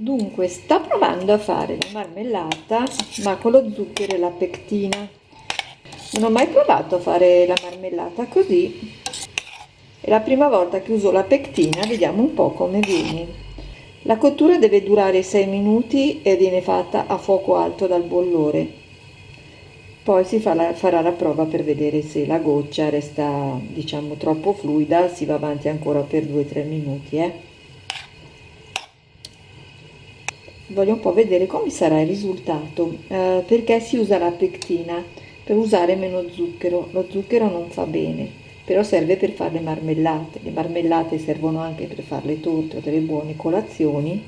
Dunque, sta provando a fare la marmellata, ma con lo zucchero e la pectina. Non ho mai provato a fare la marmellata così. È la prima volta che uso la pectina, vediamo un po' come viene. La cottura deve durare 6 minuti e viene fatta a fuoco alto dal bollore. Poi si fa la, farà la prova per vedere se la goccia resta, diciamo, troppo fluida, si va avanti ancora per 2-3 minuti, eh. Voglio un po' vedere come sarà il risultato eh, perché si usa la pectina per usare meno zucchero. Lo zucchero non fa bene però serve per fare le marmellate. Le marmellate servono anche per fare le torte o delle buone colazioni.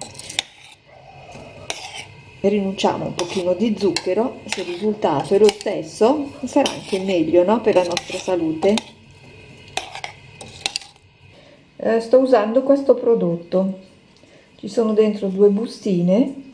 Rinunciamo un pochino di zucchero se il risultato è lo stesso sarà anche meglio no? per la nostra salute. Eh, sto usando questo prodotto ci sono dentro due bustine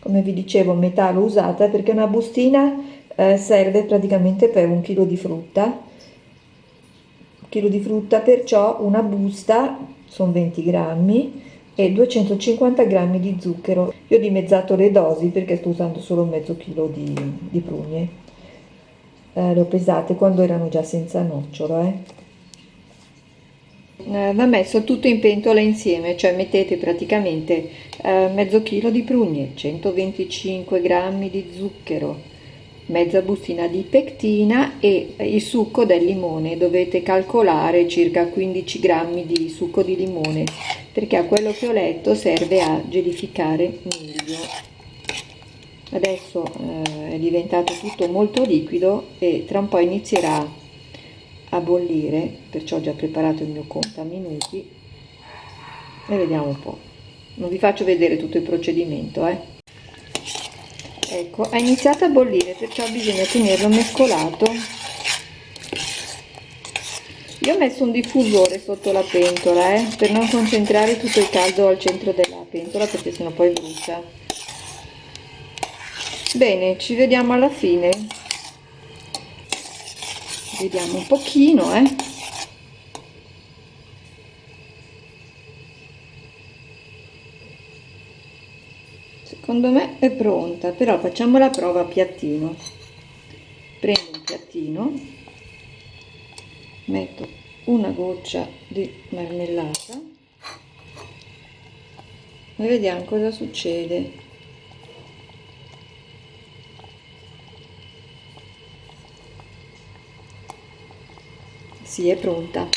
come vi dicevo metà l'ho usata perché una bustina eh, serve praticamente per un chilo di frutta. Un chilo di frutta perciò una busta sono 20 grammi e 250 grammi di zucchero. Io ho dimezzato le dosi perché sto usando solo mezzo chilo di, di prugne. Eh, le ho pesate quando erano già senza nocciolo eh eh, va messo tutto in pentola insieme, cioè mettete praticamente eh, mezzo chilo di prugne, 125 grammi di zucchero, mezza bustina di pectina e il succo del limone, dovete calcolare circa 15 grammi di succo di limone, perché a quello che ho letto serve a gelificare meglio. Adesso eh, è diventato tutto molto liquido e tra un po' inizierà a bollire perciò ho già preparato il mio conto a minuti e vediamo un po' non vi faccio vedere tutto il procedimento eh. ecco ha iniziato a bollire perciò bisogna tenerlo mescolato. Io ho messo un diffusore sotto la pentola eh, per non concentrare tutto il caldo al centro della pentola perché sennò poi brucia. Bene ci vediamo alla fine vediamo un pochino eh. secondo me è pronta però facciamo la prova a piattino prendo un piattino metto una goccia di marmellata e vediamo cosa succede sì è pronta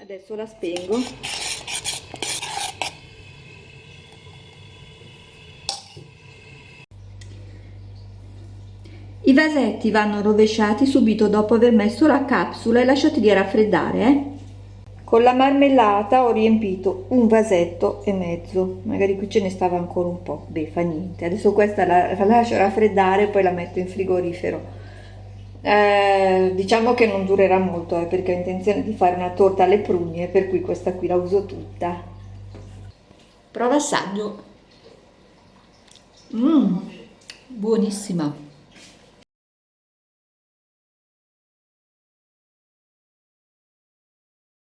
adesso la spengo I vasetti vanno rovesciati subito dopo aver messo la capsula e lasciati di raffreddare. Eh? Con la marmellata ho riempito un vasetto e mezzo, magari qui ce ne stava ancora un po', beh fa niente. Adesso questa la lascio raffreddare e poi la metto in frigorifero. Eh, diciamo che non durerà molto eh, perché ho intenzione di fare una torta alle prugne per cui questa qui la uso tutta. Prova assaggio. Mm, buonissima